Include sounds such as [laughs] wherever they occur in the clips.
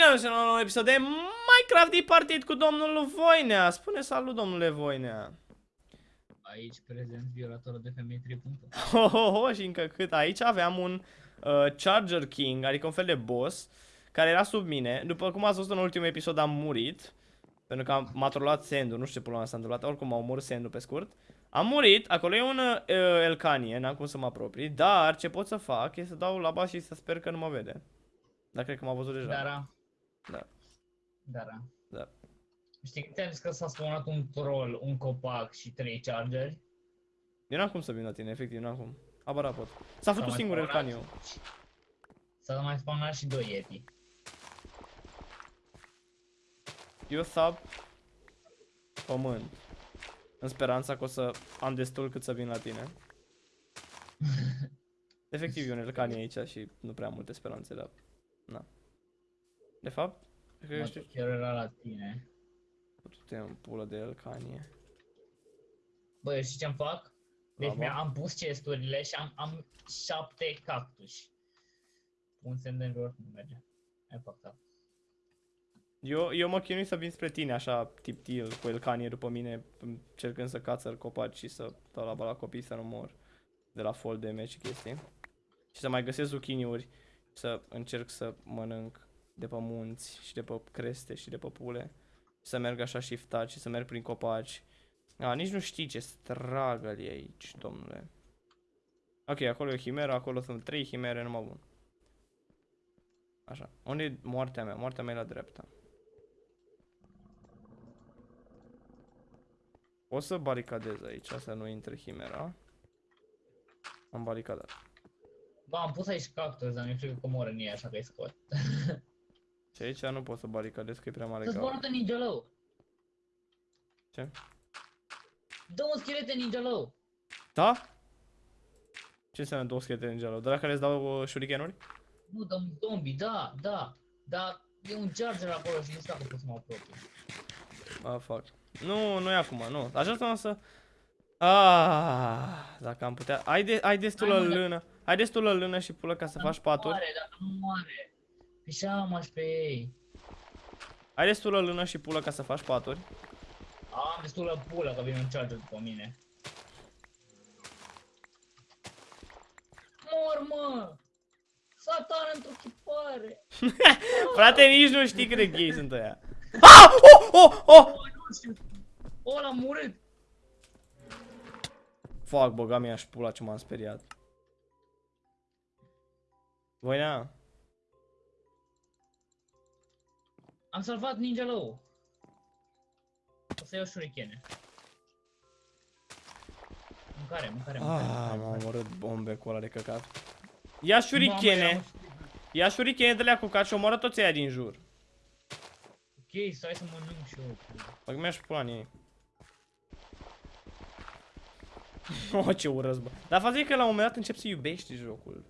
Bine am la un nou episod de Minecraft de partid cu domnul Voinea. Spune salut, domnule Voinea. Aici prezent violatorul de femei 3. Ho, ho, ho, și încă cât. Aici aveam un uh, Charger King, adică un fel de boss, care era sub mine. După cum ați văzut în ultimul episod, am murit. Pentru că m-a trolat Sendu, nu știu ce pula s-a întâmplat, oricum m-a omorât Sendu pe scurt. Am murit, acolo e un uh, Elcanie, n-am cum să mă apropii, dar ce pot să fac e să dau la bas și să sper că nu mă vede. Dar cred că m-a văzut deja. Dara. Da. Dara. Da. Știi că ți-am zis că s-a spawnat un troll, un copac și trei chargeri? Eu n-am cum să vin la tine, efectiv, n-am cum. Abara pot. S-a făcut mai singur spawnat Elcaniu. S-a mai spawnat și doi yeti. Eu sub pământ. În speranța că o să am destul cât să vin la tine. [laughs] Efectiv, e un Elcani aici și nu prea am multe speranțe, dar... Na. De fapt, cred că Mă, știu... chiar era la tine. Tu în pulă de Elcanie. Băi, știi ce-mi fac? Deci Bravo. mi am pus chesturile și am, am șapte cactuși. Un semn de înjur nu merge. Ai făcut Eu, eu mă chinui să vin spre tine, așa, tip til, cu Elcanie după mine, încercând să cațăr copaci și să dau la bala copii să nu mor de la fall damage și chestii. Și să mai găsesc zucchiniuri, să încerc să mănânc de pe munți și de pe creste și de pe pule. Să merg așa shiftat și să merg prin copaci. A, nici nu știi ce struggle e aici, domnule. Ok, acolo e o chimeră, acolo sunt trei chimere, numai bun. Așa, unde e moartea mea? Moartea mea e la dreapta. O să baricadez aici, să nu intre chimera. Am baricadat. Bă, am pus aici cactus, dar nu știu că mor în ei, așa că-i scot. [laughs] Și aici nu pot să baricadez că e prea mare Să-ți gaură. zboară ninja low. Ce? Dă un schelete ninja low. Da? Ce înseamnă două schelete în geală? De la care îți dau uh, shurikenuri? Nu, dă un zombie, da, da. Dar e un charger acolo și nu știu dacă pot să mă apropii. Ah, fuck. Nu, nu e acum, nu. Așa să să... Ah, dacă am putea... Ai, de, ai destulă Hai, mă, da. lână. Ai destulă lână și pulă ca să faci paturi. Moare, dacă nu moare. Pișamaș pe ei. Ai destulă lână și pulă ca să faci paturi. Am destulă pulă că vine un charger după mine. Mor, mă! Satan într-o chipare! [laughs] Frate, nici nu știi cât de gay sunt ăia. [laughs] Ah! Oh! Oh! Oh! Bă, nu știu! O, l-am murit! Fuck, băga mi și pula ce m-am speriat. Voinea? Am salvat ninja low. O să iau shurikene. Mâncare, mâncare, mâncare. Ah, mâncare, m-am mâncare. omorât bombe cu ăla de căcat. Ia Mamă, shurikene. eram- Ia shurikene de la cu cat și omoră toți aia din jur. Ok, stai să mănânc și eu. Băg mi-aș pula în ei. [laughs] Oh, ce urăs, bă. Dar faza e că la un moment dat încep să iubești jocul.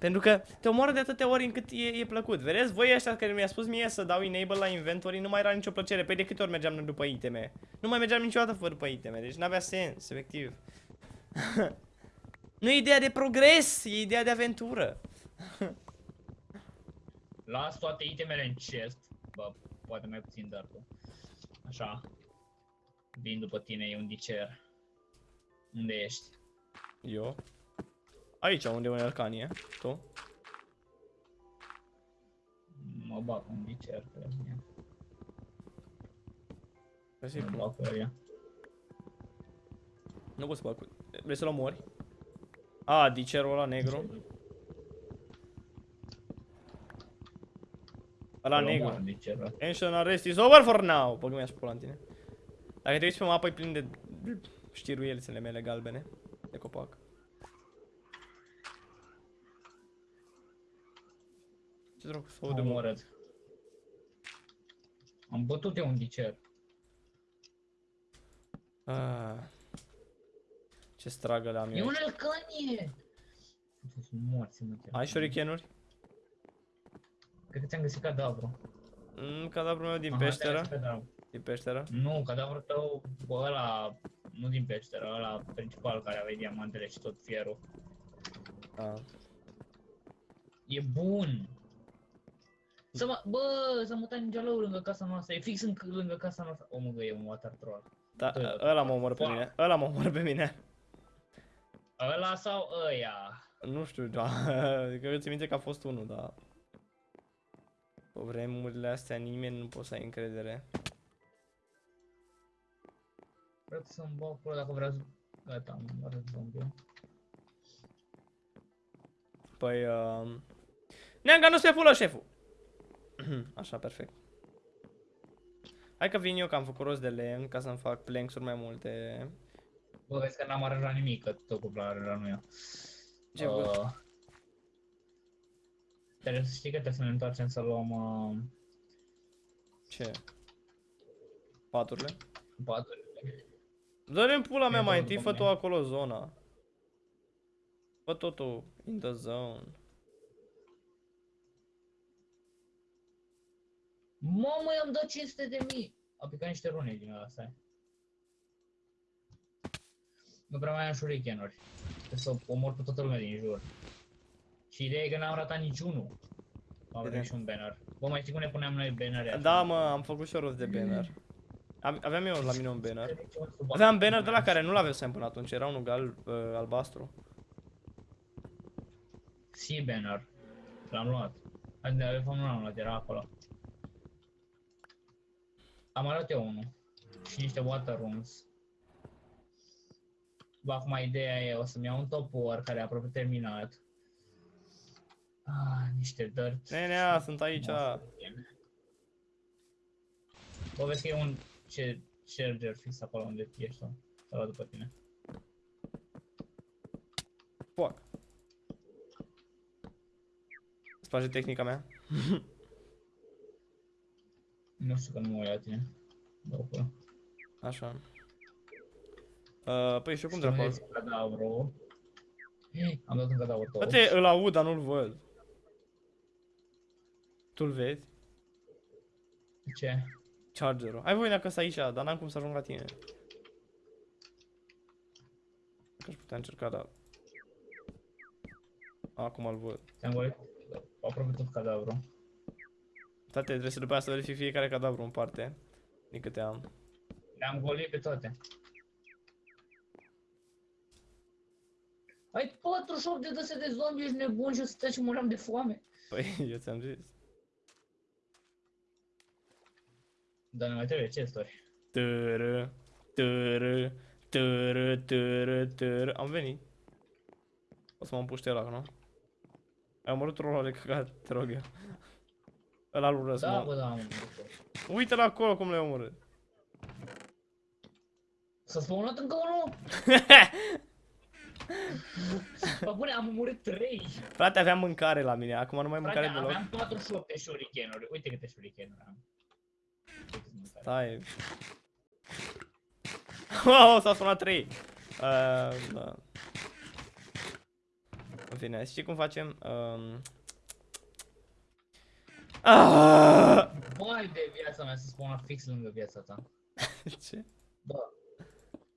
Pentru că te omoară de atâtea ori încât e, e plăcut. Vedeți, voi ăștia care mi-a spus mie să dau enable la inventory, nu mai era nicio plăcere. Păi de câte ori mergeam după iteme? Nu mai mergeam niciodată fără după iteme, deci n-avea sens, efectiv. [laughs] nu e ideea de progres, e ideea de aventură. [laughs] Las toate itemele în chest. Bă, poate mai puțin dar tu. Așa. Vin după tine, e un dicer. Unde ești? Eu? Aici, unde e un Elcanie, tu? Mă bag un dicer pe mine. Vrei să-i Mă pun? bag pe ea. Nu pot să bag cu... Vrei să-l omori? A, dicerul ăla negru. Ăla Îl omor negru. dicerul. Tension arrest is over for now. Băg mi-aș pula în tine. Dacă te uiți pe mapă, e plin de știruielțele mele galbene. De copac. Ce dracu să Am aude, mă? omorât. Am bătut eu un dicer. Ah. Ce stragă am E eu un aici. elcanie! Sunt morți, mă. Ai shurikenuri? Cred că ți-am găsit cadavru. Mm, cadavrul meu din Aha, ți-am peșteră. găsit cadavru. Din peșteră. Nu, cadavrul tău, bă, ăla, nu din peșteră, ăla principal care avea diamantele și tot fierul. Ah. E bun! Să mă, bă, s-a mutat ninja lău lângă casa noastră, e fix în, lângă casa noastră. Omul că e un water troll. Da, Doi la ăla mă omoră pe Fuck. mine. Ăla mă omoră pe mine. Ăla sau ăia? Nu știu, da. Cred că ți minte că a fost unul, dar... Pe vremurile astea nimeni nu poate să ai încredere. Vreau să-mi bag acolo dacă vrea Gata, am arăt zombie. Păi, uh... Neanga, nu se pulă șeful! Așa, perfect. Hai că vin eu, că am făcut rost de lemn, ca să-mi fac planks-uri mai multe. Bă, vezi că n-am aranjat nimic, că tot cu aranjat nu eu. Ce uh... Trebuie să știi că trebuie să ne întoarcem să luăm uh, Ce? Paturile? paturile. Dă-le în pula mea E mai bun întâi, după fă tu mine. acolo zona. Fă totul in the zone. Mamă, i-am dat 500 de mii! A picat niște rune din ăla, stai. Nu prea mai am shurikenuri. Trebuie să omor pe toată lumea din jur. Și ideea e că n-am ratat niciunul. Am Bine. venit și un banner. Bă, mai știi cum ne puneam noi bannere? Da, mă, am făcut și eu rost de banner. Am- Aveam eu la mine un banner. Aveam banner de la care nu l-aveam până atunci, era unul gal, uh, albastru. Sea banner. L-am luat. Adică, de fapt nu l-am luat, era acolo. Am arătat eu unul. Și niște water rooms. Bă, acum ideea e, o să-mi iau un topor care e aproape terminat. Ah, niște dirt. Nenea, sunt aici. Bă, vezi că e un ce charger fix acolo unde ești tu. Să luat după tine. Fuck. Îți place tehnica mea? [laughs] Nu știu că nu mă uit la tine. Bă, bă. Așa. Uh, păi și eu cum dracu? Spuneți cadavru. Ei, Am dat un cadavru tot. Frate, îl aud, dar nu-l văd. Tu-l vezi? Ce? Chargerul. Hai voi dacă sunt aici, dar n-am cum să ajung la tine. Că aș putea încerca, dar... Acum îl văd. Te-am golit aproape tot cadavru. Tate, trebuie să după aia să verific fiecare cadavru în parte. Din câte am. Le-am golit pe toate. Ai 48 de dăse de zombi, ești nebun și o să stai și muream de foame. Păi, eu ți-am zis. Dar ne mai trebuie chesturi. Tără, tără, tără, tără, tără. Am venit. O să mă împuște ăla, nu? Ai omorât rolul de căcat, te rog eu. Ăla lui răs, Da, mă. bă, da, mă. Uite-l acolo cum le-ai omorât. S-a spawnat încă unul? [laughs] Bă, bune, am omorât 3. Frate, aveam mâncare la mine, acum nu mai am Frate, mâncare deloc. aveam 48 de shurikenuri. Uite câte shurikenuri am. Uite câte mâncare. Stai. Wow, s-a sunat 3. Uh, da. În fine, știi cum facem? Um... Ah! Vai de viața mea să spuna fix lângă viața ta. [laughs] Ce? Bă.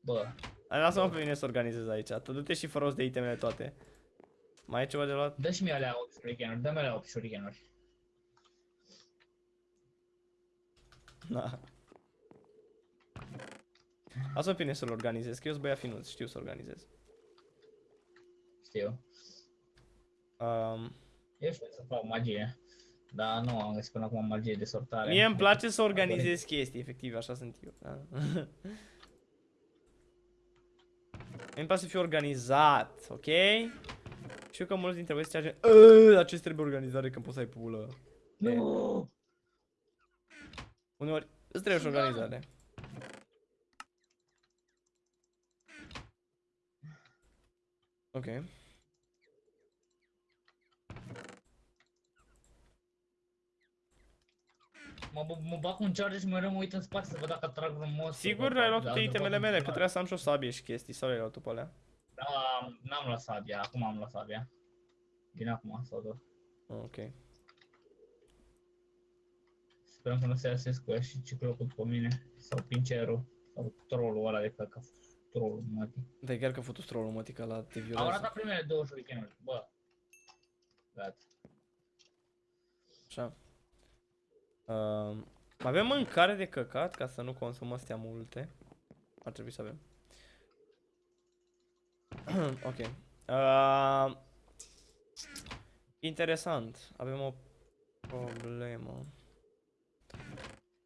Bă. Hai, Lasă-mă pe mine să organizez aici. Tu du-te și fă rost de itemele toate. Mai ai ceva de luat? Dă și mie alea 8 shurikenuri. Dă-mi alea 8 shurikenuri. Na. Lasă-mă pe mine să-l organizez, că eu sunt băiat finuț, știu să organizez. Știu. Um, Eu știu să fac magie. Dar nu am găsit până acum magie de sortare. mie îmi place să organizez chestii, efectiv, așa sunt eu. Da? [laughs] Îmi place să fiu organizat, ok? Știu că mulți dintre voi se zice, "Ă, dar ce trebuie organizare când poți să ai pulă? Nu! Uneori îți trebuie și Da. organizare. Ok. Mă, mă, mă bag cu un charger și mereu mă uit în spate să văd dacă trag vreun monstru. Sigur Bă, ai luat dar toate după itemele cum mele, că fac. trebuia să am și o sabie și chestii, sau le-ai luat tu pe alea? Da, n-am luat sabia, acum am luat sabia. Bine acum sau tot. Ok. Sperăm că nu se iasesc cu ea și ciclocul după mine. Sau pincerul. Sau trollul ăla de căcă. Trollul, mătii. Dar e chiar că futu trollul mătica la te Am violează. arătat primele două shurikenuri. Bă. Gata. Așa. Uh, avem mâncare de căcat ca să nu consumăm astea multe. Ar trebui să avem. [clears throat] ok. Uh, interesant. Avem o problemă.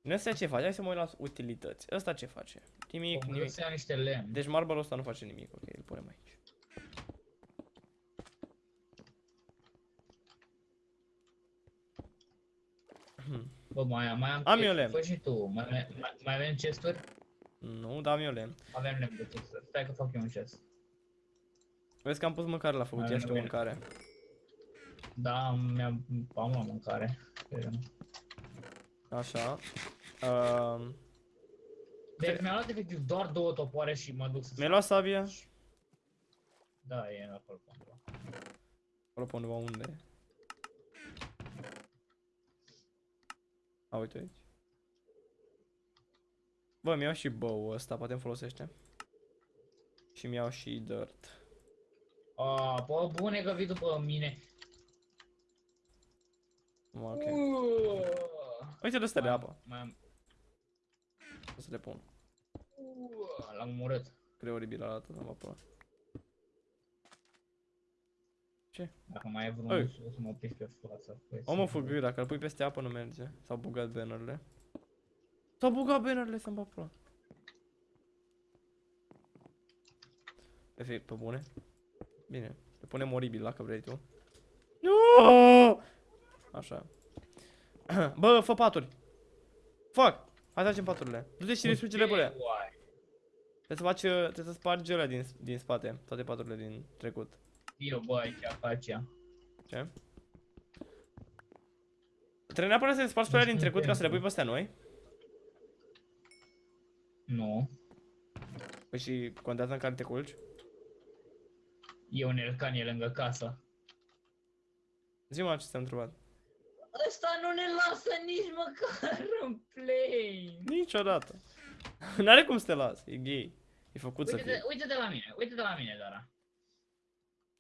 Nu ăsta ce face? Hai să mă uit la utilități. Ăsta ce face? Nimic, Omul nimic. să ia niște lemn. Deci marble ăsta nu face nimic. Ok, îl punem aici. [clears throat] Bă, mai, mai am... Am chestii, eu lemn. Fă și tu. Mai, mai, mai, mai avem chesturi? Nu, da, am eu lemn. Avem lemn de chesturi. Stai că fac eu un chest. Vezi că am pus mâncare la făcut, Mai ia și tu bine. mâncare. Da, mi-am... am la mâncare. Așa. Uh, Deci mi-a luat efectiv doar două topoare și mă duc să... mi-ai luat sabia? Da, e acolo pe undeva. Acolo pe undeva unde? A, uite aici. Bă, mi-au și bow ăsta, poate îmi folosește. Și mi-au și dirt. A, bă, bune că vii după mine. Ok. Uuuu. Uite de astea de Mai am- apă. Mai am... O să le pun. Uuuu, L-am omorât. Cred oribil arată, mă apă. Ce? Dacă mai e Ei. vreun o să mă opresc pe față. Păi, O mă făgâi, dacă îl pui peste apă nu merge. S-au bugat bannerele. S-au bugat bannerele să-mi bag pula. Efect, pe bune. Bine. Le punem oribil dacă vrei tu. Nu! Așa. [clears throat] Bă, fă paturi. Fac! Hai să facem paturile. Du-te și distruge-le pe alea. Uai. Trebuie să faci, uh, trebuie să spargi alea din, din spate. Toate paturile din trecut. Eu, bă, aici, acacia. Ce? Trebuie neapărat să le spargi pe alea din știu trecut ca să le pui pentru. pe astea noi. Nu. Păi și contează în care te culci? E un elcanie lângă casă. Zi-mă ce ți-am întrebat. Ăsta nu ne lasă nici măcar [laughs] în play. Niciodată. [laughs] N-are cum să te las, e gay. E făcut să Uite, fie. de, uite de la mine, uite de la mine, Dara.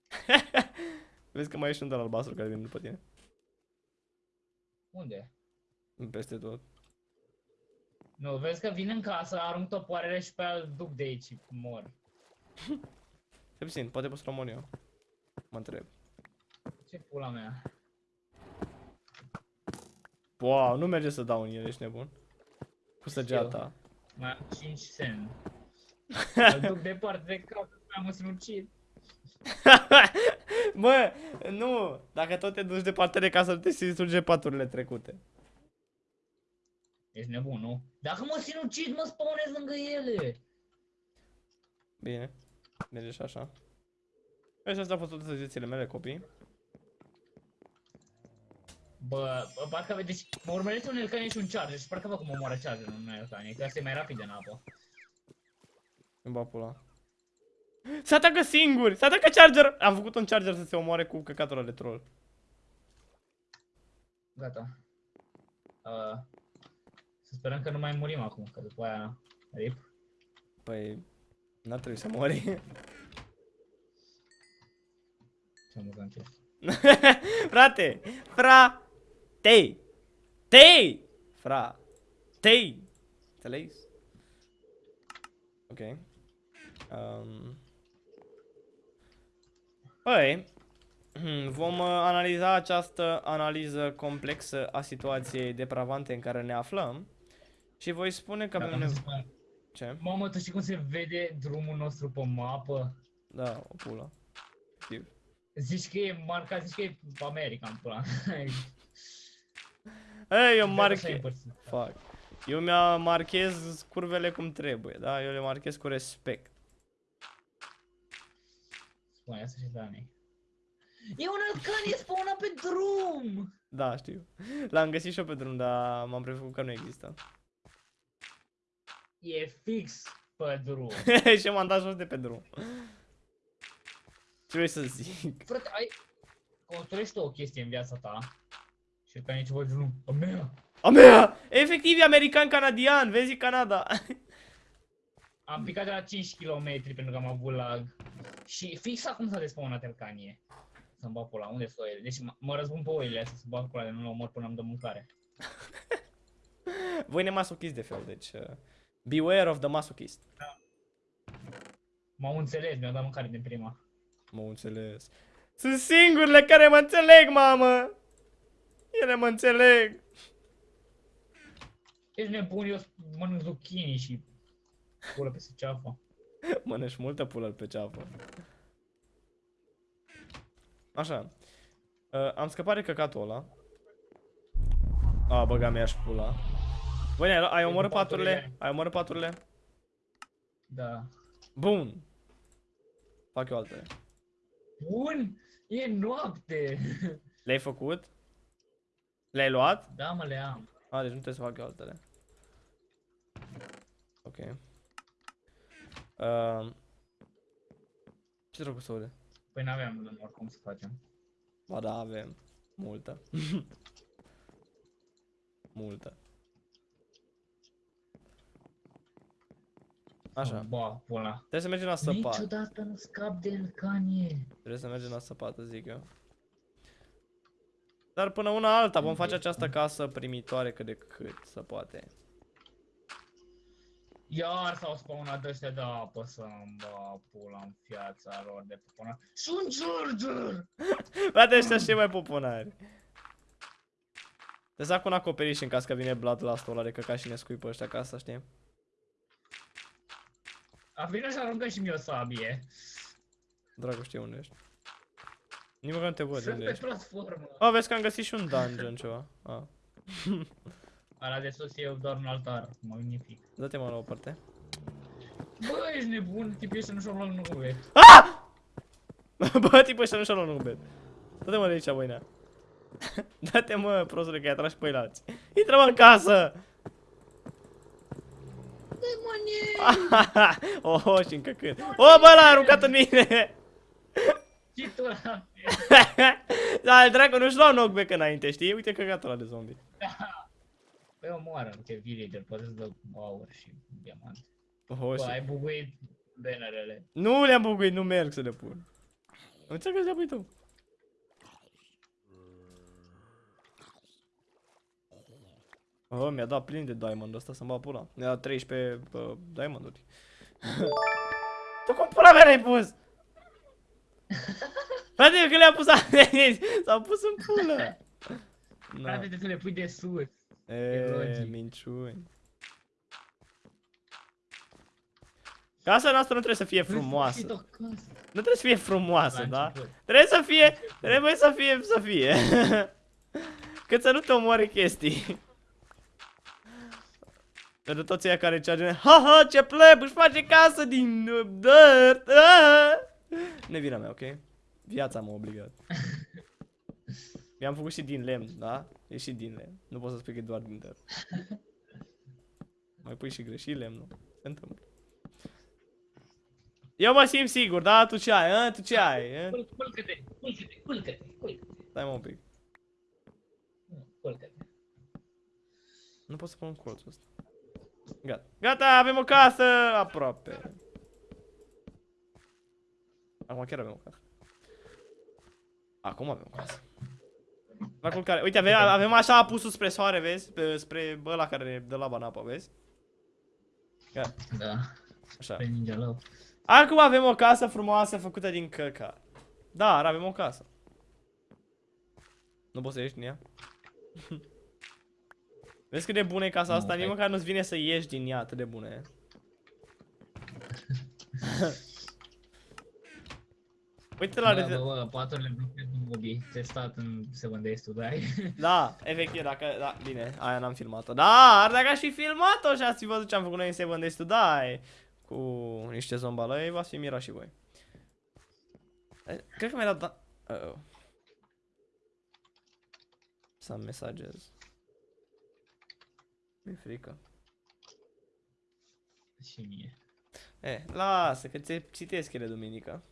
[laughs] Vezi că mai ești un al albastru care vine după tine. Unde? Peste tot. Nu, vezi că vin în casă, arunc topoarele și pe aia îl duc de aici și mor. Se puțin, poate poți să rămân eu. Mă întreb. Ce pula mea? Wow, nu merge să dau în el, ești nebun. Cu săgeata. Mai am 5 sen. [laughs] Îl duc departe de cap, am un [laughs] sinucid. Bă, nu! Dacă tot te duci departe de casă, nu te distruge paturile trecute. Ești nebun, nu? Dacă mă sinucid, mă spawnez lângă ele. Bine. Merge și așa. Vezi, astea au fost toate săgețile mele, copii. Bă, bă, parcă vede, deci mă urmărește un elcanie și un charger și parcă văd cum omoară charger un elcanie, că asta e mai rapid în apă. Îmi bag pula. [laughs] Se atacă singuri! Se atacă charger! Am făcut un charger să se omoare cu căcatul ăla de troll. Gata. Uh, să sperăm că nu mai murim acum, că după aia rip. Păi, n-ar trebui să mori. Ce amuzant e. [laughs] Frate! Fra-tei! Tei! Fra! Tei! Înțelegi? Ok. Um. Păi, hmm, vom uh, analiza această analiză complexă a situației depravante în care ne aflăm și voi spune că avem Dacă nu se nevoie... spune- Ce? Mamă, tu știi cum se vede drumul nostru pe mapă? Da, o pulă. Știu. Zici că e marcat, zici că e America în pula. [laughs] Ei, eu Așa e marche... împărțit. Fac. Eu mi-a marchez curvele cum trebuie, da? Eu le marchez cu respect. Spune asta și Dani. E un alcanie spawnat pe drum! Da, știu. L-am găsit și eu pe drum, dar m-am prefăcut că nu există. E fix pe drum. [laughs] și m-am dat jos de pe drum. Ce vrei să zic? Frate, ai... Construiești o chestie în viața ta și ca nici văd drum. A mea! A mea! Efectiv, e american-canadian, vezi Canada. [laughs] Am picat de la 5 km pentru că am avut lag. Și fix acum s-a despawnat elcanie. Să-mi bag pula, unde sunt oile? Deci mă- mă răzbun pe oile astea să bag pula de nu le omor până am de mâncare. [laughs] Voi ne masochist de fel, deci... Uh, beware of the masochist. M-au înțeles, mi-au dat mâncare din prima. Mă înțeles. Sunt singurele care mă înțeleg, mamă! Ele mă înțeleg. Ești nebun, eu mănânc zucchini și pulă pe ceafă. Mănânci multă pulă pe ceapă. Așa. Uh, am scăpat de căcatul ăla. A, băga mea și pula. Băi, ai, ai omorât paturile? paturile. Ai omorât paturile? Da. Bun. Fac eu altele. Bun, e noapte. Le-ai făcut? Le-ai luat? Da, mă, le am. A, deci nu trebuie să fac eu altele. Ok. Uh, ce dracu să aude? Păi n-aveam lămur, cum să facem? Ba da, avem. Multă. [laughs] Multă. Așa. Ba, pula. Trebuie să mergem la săpat. Niciodată nu scap de Elcanie. Trebuie să mergem la săpată, zic eu. Dar până una alta vom face această casă primitoare cât de cât se poate. Iar s-au spawnat ăștia de apă să-mi ba pula în fiața lor de pupună. Și un charger! Frate, ăștia și mai poponari. Trebuie să fac un acoperiș în caz că vine Bloodlust-ul ăla de căcat și ne scui pe ăștia casa, știi? A venit și aruncă și mie o sabie. Dracu știu unde ești. Nici măcar nu te văd Sunt unde pe ești. platformă. Oh, vezi că am găsit și un dungeon ceva. Ah. [laughs] Ala de sus e doar un altar, magnific. Dă-te mă la o parte. Bă, ești nebun, tipul ăsta nu și-a luat nume. Bă, tipul ăștia nu și-a luat un bed. Dă-te mă de aici, băinea. [laughs] Dă-te mă, prostule, că i-a tras pe alții. Intră mă în casă! Demonie! [laughs] oh, și încă când. Oh, bă, l-a aruncat în mine! Și tu la [laughs] da, dracu, nu-și luau knockback înainte, știi? Uite căcatul ăla de zombie. Păi omoară, că villager, poate să dă aur și diamant. Oh, Bă, și... ai buguit bannerele. Nu le-am buguit, nu merg să le pun. Nu înțeleg că le pui tu. Oh, mi-a dat plin de diamond ăsta să-mi bag pula. Mi-a dat 13 uh, diamonduri. [laughs] tu cum pula mea l-ai pus? [laughs] Frate, eu că le-am pus [laughs] aici, s-au pus în pulă. Frate, Na. trebuie să le pui de sus. E, logic. minciuni. Casa noastră nu trebuie să fie frumoasă. În sfârșit, o casă. Nu trebuie să fie frumoasă, La da? început. Trebuie să fie, trebuie să fie, să fie. [laughs] Cât să nu te omoare chestii. [laughs] Pentru toți aia care cearge, ha ha, ce pleb, își face casă din uh, dirt. [laughs] ah! Nu e vina mea, ok? Viața m-a obligat. Mi-am făcut și din lemn, da? E și din lemn. Nu pot să spui că e doar din dirt. Mai pui și greșit lemnul. Se întâmplă. Eu mă simt sigur, da? Tu ce ai, a? Tu ce ai? a? Cul- Culcă-te, culcă-te, culcă-te, culcă-te. Stai mă un pic. Nu, Culcă-te. Nu pot să pun colțul ăsta. Gata. Gata, avem o casă aproape. Acum chiar avem o casă. Acum avem o casă. La culcare. Uite, avem, avem așa apusul spre soare, vezi? Pe, spre ăla care ne dă laba în apă, vezi? Gata, Da, așa. pe ninja lău. Acum avem o casă frumoasă făcută din căca. Dar avem o casă. Nu poți să ieși din ea? [laughs] Vezi cât de bună e casa Nu, asta? Nici hai. măcar nu-ți vine să ieși din ea, atât de bună e. [laughs] Uite la Bă, reze... bă, bă, paturile blochezi în mobi, testat în 7 Days to Die. Da, efectiv, dacă... Da, bine, aia n-am filmat-o. Dar dacă aș fi filmat-o și ați fi văzut ce am făcut noi în Seven Days to Die cu niște zombalăi, v-ați fi mirat și voi. Eh, Cred că mi-a dat... Da... Uh -oh. Some messages. Mi-e frică. și mie. Eh, lasă, că ți citesc ele duminică.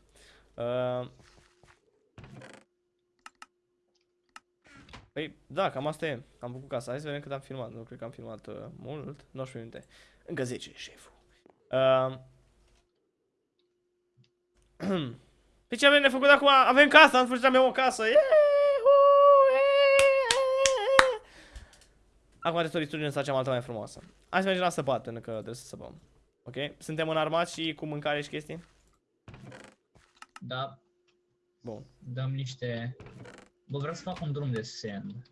Uh... Păi, da, cam asta e. Am făcut casa. Hai să vedem cât am filmat. Nu cred că am filmat uh, mult. 19 minute. Încă 10, șeful. Uh... [clears throat] Păi ce avem de făcut acum? Avem casa, în sfârșit avem o casă. Yeehu! Acum trebuie să o distrugem să facem alta mai frumoasă. Hai să mergem la săpat, pentru că trebuie să săpăm. Ok? Suntem înarmați și cu mâncare și chestii? Da, Bun. dăm niște... Bă, vreau să fac un drum de sand.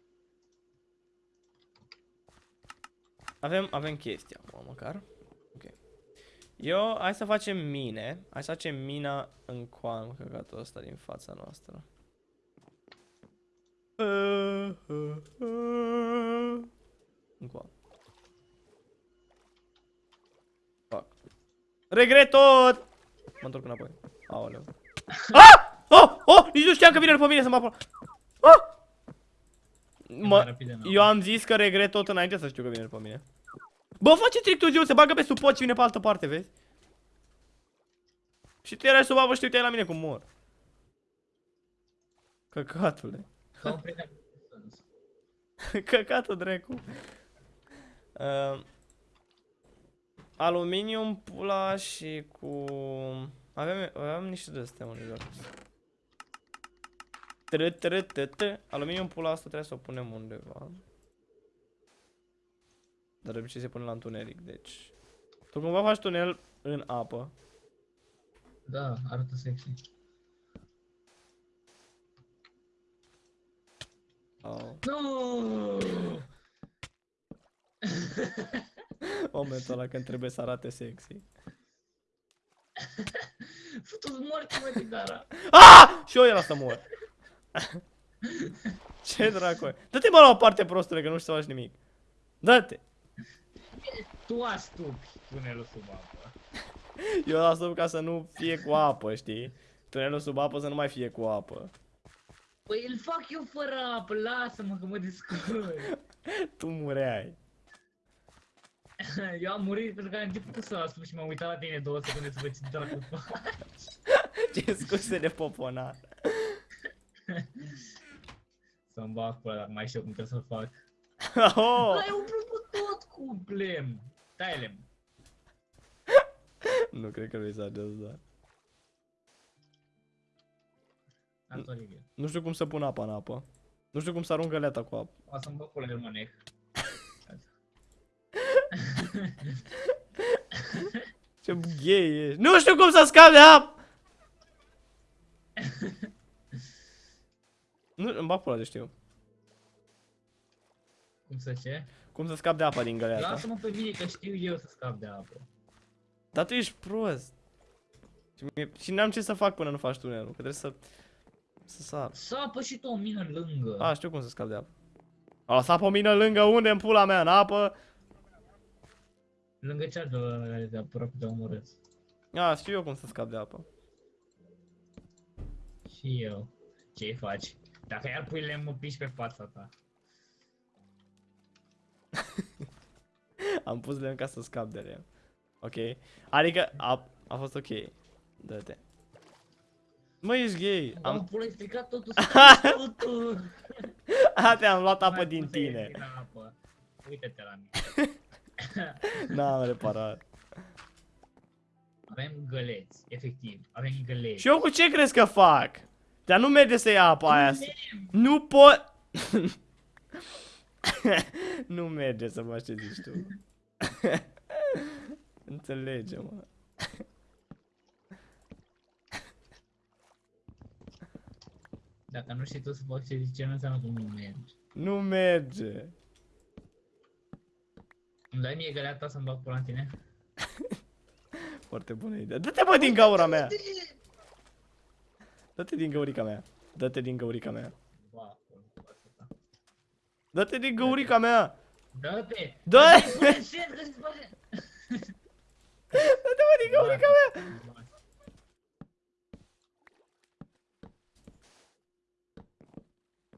Avem, avem chestii acum, măcar. Ok. Eu, hai să facem mine. Hai să facem mina în coan, căcatul ăsta din fața noastră. În coan. Fac. Regret tot! Mă întorc înapoi. Aoleu. Ah! Oh! Oh! Nici nu știam că vine după mine să mă apă. Ah! mai Mă, rapid de nou. eu am zis că regret tot înainte să știu că vine după mine. Bă, face trick târziu, se bagă pe sub pod și vine pe altă parte, vezi? Și tu erai sub apă și te uitai la mine cum mor. Căcatule. Ca un prieten cu sens. [laughs] Căcatul dracu. Uh, aluminium, pula și cu... Avem, avem niște de astea unde joacă. Tră, tră, tră, tră. Aluminium, pula asta trebuie să o punem undeva. Dar de obicei se pune la întuneric, deci... Tu cumva faci tunel în apă. Da, arată sexy. Oh. Nu! Momentul ăla când trebuie să arate sexy. [laughs] Futu-ți morți, mă, Tidara. Ah! Și eu era să mor. [laughs] Ce dracu e? Dă-te mă la o parte prostule că nu știu să faci nimic. Dă-te. Tu astupi tunelul sub apă. [laughs] Eu las sub ca să nu fie cu apă, știi? Tunelul sub apă să nu mai fie cu apă. Păi îl fac eu fără apă, lasă-mă că mă descurc. Tu mureai. [laughs] Eu am murit pentru că am început să asup și m-am uitat la tine două secunde să văd ce dracu faci. [laughs] Ce scuze de poponat. [laughs] Să-mi bag pula dacă mai știu cum trebuie să-l fac. Oh! Ai umplut cu tot cu blem. Tai lem. Nu cred că vrei să ajungi, da. Am Olivier. Nu știu cum să pun apa în apă. Nu știu cum să arunc găleata cu apă. O să-mi bag pula de mănec. Ce gay ești. Nu știu cum să scap de apă! Nu, îmi bag pula de știu. Cum să ce? Cum să scap de apa din găleata. Lasă-mă pe mine că știu eu să scap de apă. Dar tu ești prost. Și, mie- și n-am ce să fac până nu faci tunelul, că trebuie să... Să sar. Sapă și tu o mină lângă. A, știu cum să scap de apă. A, să apă o mină lângă unde în pula mea, în apă. Lângă cea de, de aproape de omorât. A, știu eu cum să scap de apă. Și eu. Ce faci? Dacă iar pui lemn, mă piși pe fața ta. [laughs] Am pus lemn ca să scap de lemn. Ok. Adică a, a fost ok. Dă-te. Mă, ești gay. Am Am... pula, ai stricat totul, [laughs] stricat totul. A, te-am luat apă Mai din pus aer tine. din apă. Uite-te la mine. [laughs] [laughs] N-am reparat. Avem găleți, efectiv. Avem găleți. Și eu cu ce crezi că fac? Dar nu merge să ia apa aia. Nu pot... [laughs] nu merge să faci ce zici tu. [laughs] Înțelege, mă. Dacă nu știi tu să faci ce zice, nu înseamnă că nu mergi. Nu merge. Îmi dai mie găleata să-mi bag pula în tine? [laughs] Foarte bună idee. Dă-te bă din gaura mea. Dă-te din găurica mea. Dă-te din găurica mea. Ba, pula, fața ta. Dă-te din găurica mea. Dă-te! Dă! Dă-te, pune în șer, că se face! Dă-te bă din găurica mea.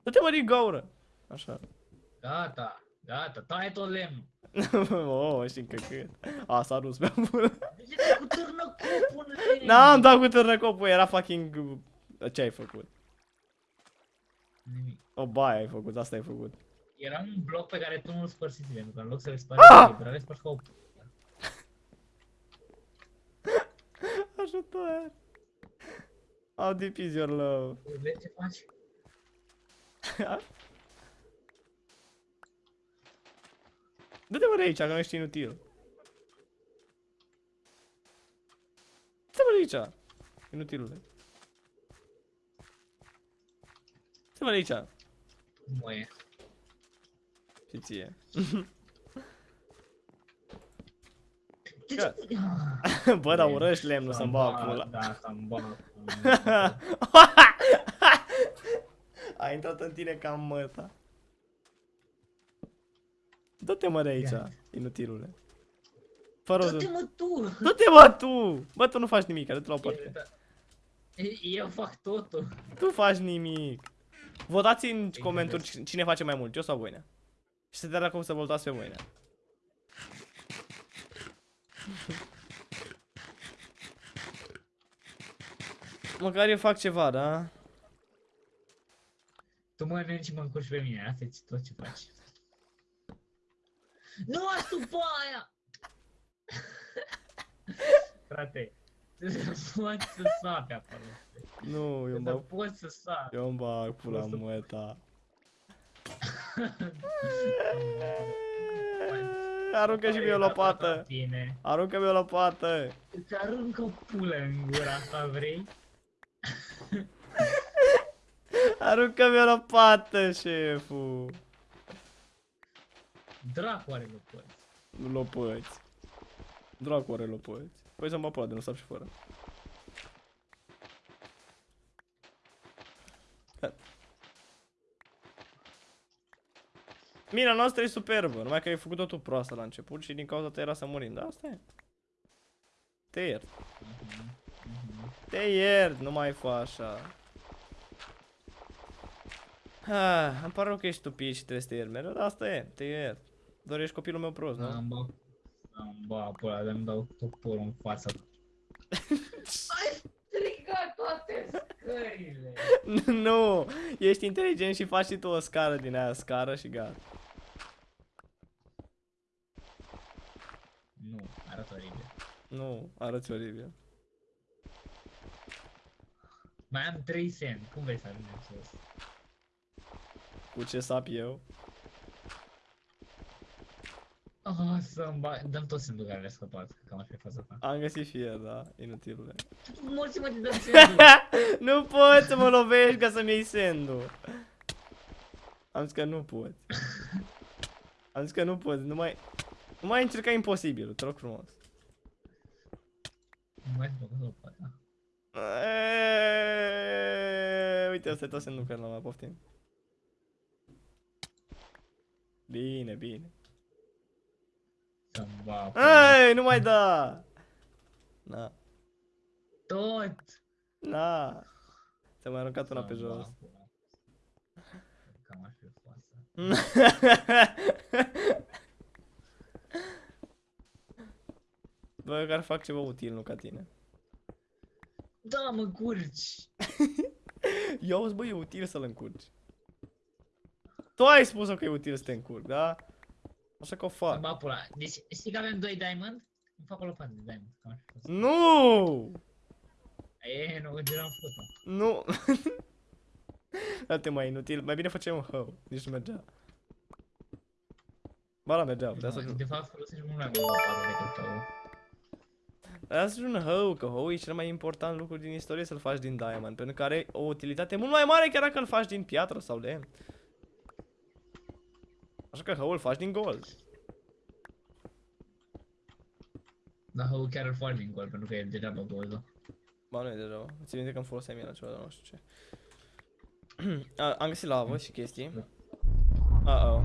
Dă-te bă din gaură. Așa. Gata, gata, taie tot lemnul. [laughs] oh, și încă cât. A, s-a dus pe bună. De ce te cu târnă copul în lemn? N-am dat cu târnăcopul, era fucking... Ce ai făcut? Nimic. O baie ai făcut, asta ai făcut. Era un bloc pe care tu nu-l spărsiți, pentru că în loc să le spari, Ah! ah! le spari ca o... [laughs] Ajutor. How deep is your love? Vezi ce faci? [laughs] Du-te mă de aici, că nu ești inutil. Du-te mă de aici, inutilule. Du-te mă de aici. Moe. Și ție. De Că- ce? Bă, dar urăști lemnul să-mi bag Să-mi pula. Da, să-mi bag. [laughs] A intrat în tine ca în măta. Du-te mă de aici, Ia. inutilule. Fără Du-te o mă tu! Du-te mă tu! Bă, tu nu faci nimic, du-te la o parte. Eu fac totul. Tu faci nimic. Votați în comentarii cine face mai mult, eu sau Voinea. Și să te arăt cum să votați pe Voinea. [laughs] Măcar eu fac ceva, da? Tu mănânci și mă încurci pe mine, asta e tot ce faci. Nu asupa aia! Frate, tu [laughs] poți să sapi acolo. Nu, eu Tu mă... poți să sapi. Eu îmi bag pula O să- măta. [laughs] Aruncă și mie o lopată. Bine. Aruncă-mi o lopată. Îți arunc o pulă în gura asta, vrei? [laughs] Aruncă-mi o lopată, șeful. Dracu are lopăți. Lopăți. Dracu are lopăți. Păi să mă poate, nu sap și fără. Ha. Mina noastră e superbă, numai că ai făcut-o tu proastă la început și din cauza ta era să murim, da? Asta e. Te iert. Mhm, mhm. Te iert, nu mai fă așa. Ah, îmi pare rău că ești stupid și trebuie să te iert mereu, dar asta e, te iert. Doar ești copilul meu prost, nu? Am bă, am bă, pula, de-mi dau toporul în față. Ai strigat toate scările! [laughs] nu, ești inteligent și faci și tu o scară din aia, scară și gata. Nu, arată oribil. Nu, arăți oribil. Mai am 3 cent, cum vrei să ajungem sus? Cu ce sap eu? Oh, să-mi ba... Dăm tot sendul care le-a scăpat, că cam așa e faza ta. Am găsit fier, da, inutilule. Mulți mă de dăm sendul! [laughs] nu poți să mă lovești ca să-mi iei sendul. Am zis că nu poți. Am zis că nu poți, nu mai... Nu mai încerca imposibil, te rog frumos. Nu mai făcut o pata. Eee, Uite, ăsta e tot sendul care l-am mai poftim. Bine, bine. Să-mi ba... Ei, nu mai da! Na, Tot! na. Ți-am mai aruncat una pe Să-mi jos. ba pula. Cam așa e fața. Bă, eu care fac ceva util, nu ca tine. Da, mă curci! [laughs] Eu auzi, bă, e util să-l încurci. Tu ai spus că e util să te încurci, da? Așa că o Să fac. ba pula. Deci, știi că avem 2 diamond? Îmi fac o lopată de diamond. Cam așa e faza. Nu! E, nu, deja am făcut-o. Nu! [laughs] Date mai inutil, mai bine facem un hău, nici nu mergea. Ba la mergea, putea să ajung. De fapt, folosești mult mai mult lopată decât tău. Putea să ajung un hău, că hău e cel mai important lucru din istorie să-l faci din diamond, pentru că are o utilitate mult mai mare chiar dacă îl faci din piatră sau lemn. Așa că hăul îl faci din gold. Dar hău chiar îl faci din gol, pentru că e degeaba goldul. Ba nu e deja. Țin minte că îmi foloseam el la ceva, dar nu știu ce. [clears throat] A, am găsit lavă și chestii. Uh-oh.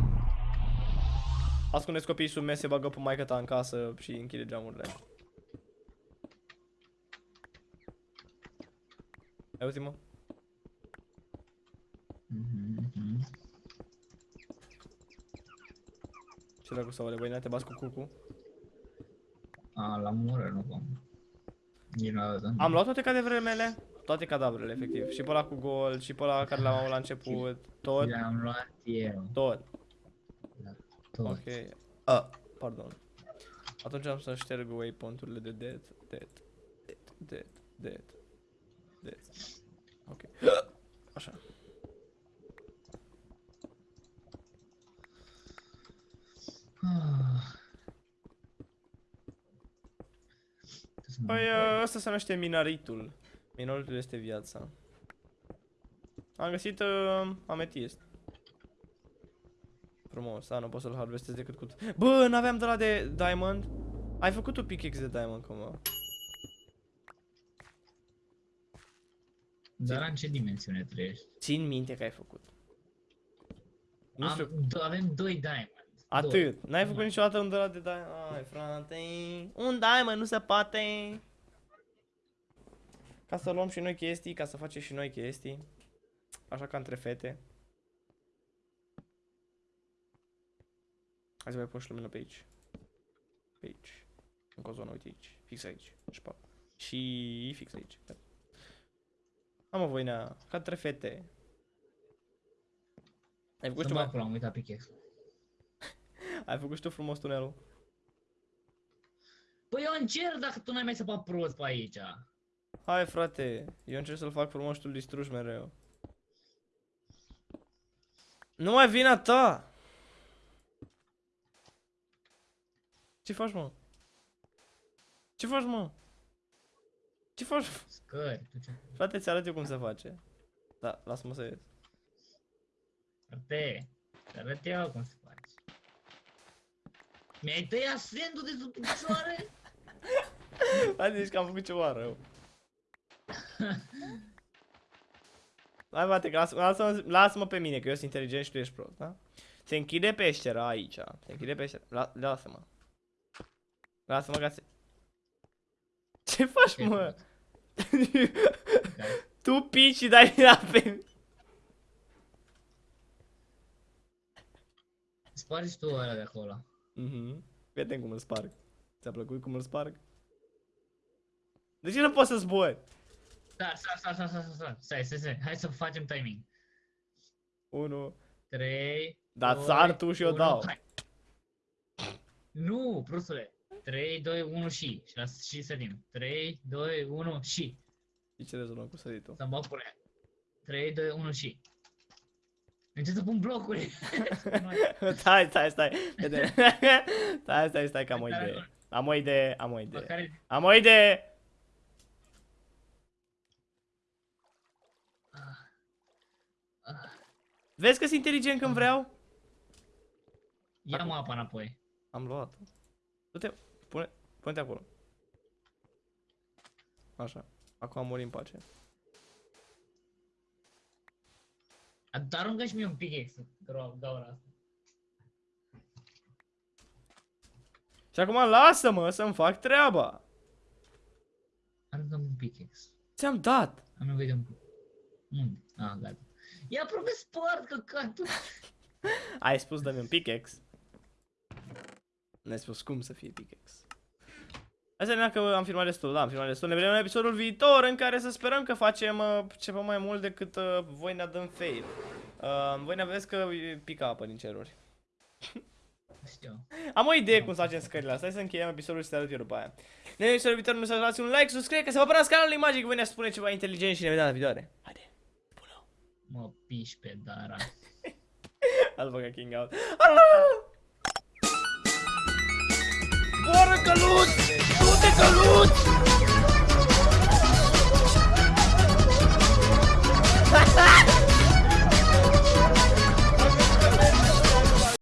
Ascundeți copiii sub mese, bagă pe maica ta în casă și închide geamurile. Ai auzit, mă? Mhm, mhm. Ce dracu să vă voi te bați cu cucu? A, la mură, nu vom. Nici nu arătă. Am luat toate cadavrele mele? Toate cadavrele, efectiv. Și pe ăla cu gol, și pe ăla care l-am avut la început. Tot, Le-am luat eu. tot. Tot. Ok. Ah, pardon. Atunci am să șterg waypoint-urile de dead, dead, dead, dead, dead, dead. Ah. Păi uh, asta se numește minaritul. Minoritul este viața. Am găsit uh, ametist. Frumos, a, nu pot să-l harvestez decât cu... Bă, n-aveam de la de diamond? Ai făcut un pickaxe de diamond cumva. Dar în ce dimensiune trăiești? Țin minte că ai făcut. Nu Am, știu. Avem doi diamond atât. N-ai făcut Numai. niciodată un de la de diamond. Ai, frate. Un diamond, nu se poate. Ca să luăm și noi chestii, ca să facem și noi chestii. Așa ca între fete. Hai să mai pun și lumină pe aici. Pe aici. Încă o zonă, uite aici. Fix aici. Și, pa. și fix aici. Am o voinea, ca între fete. Ai făcut, Să și mă tu, acolo, am uitat pickaxe. Ai făcut și tu frumos tunelul? Păi eu încerc dacă tu n-ai mai săpat prost pe aici. Hai frate, eu încerc să-l fac frumos și tu îl distrugi mereu. Nu mai vina ta! Ce faci, mă? Ce faci, mă? Ce faci? Scări, tu ce... Frate, ți arăt eu cum se face. Da, lasă-mă să ies. Frate, te arăt eu cum se face. Mi-ai tăiat sendul de sub picioare? [laughs] Hai zici că am făcut ceva rău. [laughs] Hai, bate, că lasă-mă lasă lasă pe mine, că eu sunt inteligent și tu ești prost, da? Se închide peștera aici. Se închide peștera. La, lasă-mă. Lasă-mă ca să... Ce faci, Ce mă? faci? [laughs] tu pici și dai la pe... Spargi tu ăla de acolo. Mhm. Vedem cum îl sparg. Ți-a plăcut cum îl sparg? De ce nu poți să zbori? Stai, stai, stai, stai, stai, stai, stai, stai, stai, hai să facem timing. 1. 3, Da, sar tu și eu dau. Hai. Nu, prostule. 3, 2, 1 și. Și, las, și sărim. 3, 2, 1 și. Și ce rezolvăm cu săritul? Să-mi bag pune. 3, 2, 1 și. Încep să pun blocuri. [laughs] stai, stai, stai. Vede. [laughs] stai, stai, stai, că am o idee. Am o idee, am o idee. Măcar Am o idee. Vezi că sunt inteligent când vreau? ia mă apa înapoi. Am luat. Du-te, pune, pune-te acolo. Așa. Acum am murit în pace. Dar aruncă și mie un pickaxe. Gro- gaura asta. Și acum lasă-mă să-mi fac treaba. Aruncă un pickaxe. Ți-am dat. Am nevoie de un Unde? Ah, gata. E aproape spart căcatul. [laughs] Ai spus dă-mi un pickaxe. Ne-ai spus cum să fie pickaxe. Asta înseamnă că am filmat destul, da, am filmat destul. Ne vedem în episodul viitor în care să sperăm că facem uh, ceva mai mult decât uh, voi ne dăm fail. Uh, voi ne vedeți că pică apă din ceruri. Știu. Am o idee cum să facem scările astea. Hai să încheiem episodul și să te arăt eu după aia. Ne vedem în episodul viitor, nu să dați un like, subscribe, că să vă abonați canalului Magic, voi ne spune ceva inteligent și ne vedem la viitoare. Haide, bună. Mă piși pe Dara. [laughs] I'll băga King out. Boară căluț! Du-te Tute gelut! [laughs]